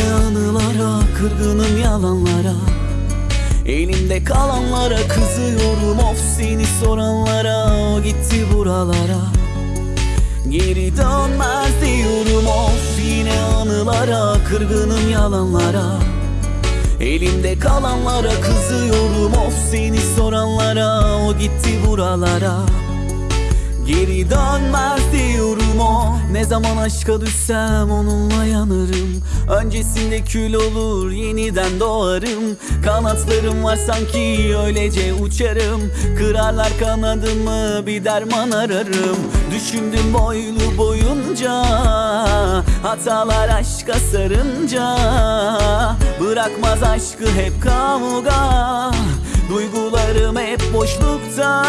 Yine anılara kırgınım yalanlara. Elimde kalanlara kızıyorum of seni soranlara. O gitti buralara. Geri dönmez diyorum of yine anılara Kırgınım yalanlara. Elimde kalanlara kızıyorum of seni soranlara. O gitti buralara. Geri dönmez diyorum o zaman aşka düşsem onunla yanarım. Öncesinde kül olur yeniden doğarım. Kanatlarım var sanki öylece uçarım. Kırarlar kanadımı bir derman ararım. Düşündüm boylu boyunca Hatalar aşka sarınca. Bırakmaz aşkı hep kavga Duygularım hep boşlukta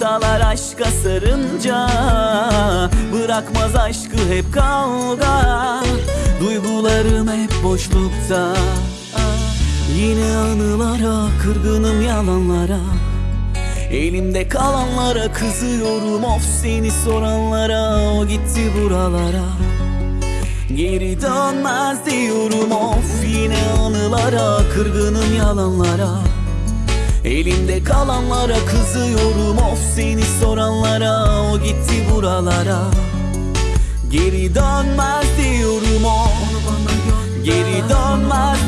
Hatalar aşka sarınca Bırakmaz aşkı hep kavga. Duygularım hep boşlukta. Yine anılara kırgınım yalanlara. Elimde kalanlara kızıyorum of seni soranlara. O gitti buralara. Geri dönmez diyorum of yine anılara Kırgınım yalanlara Elimde kalanlara kızıyorum of seni soranlara O gitti buralara. Geri dönmez diyorum o Geri dönmez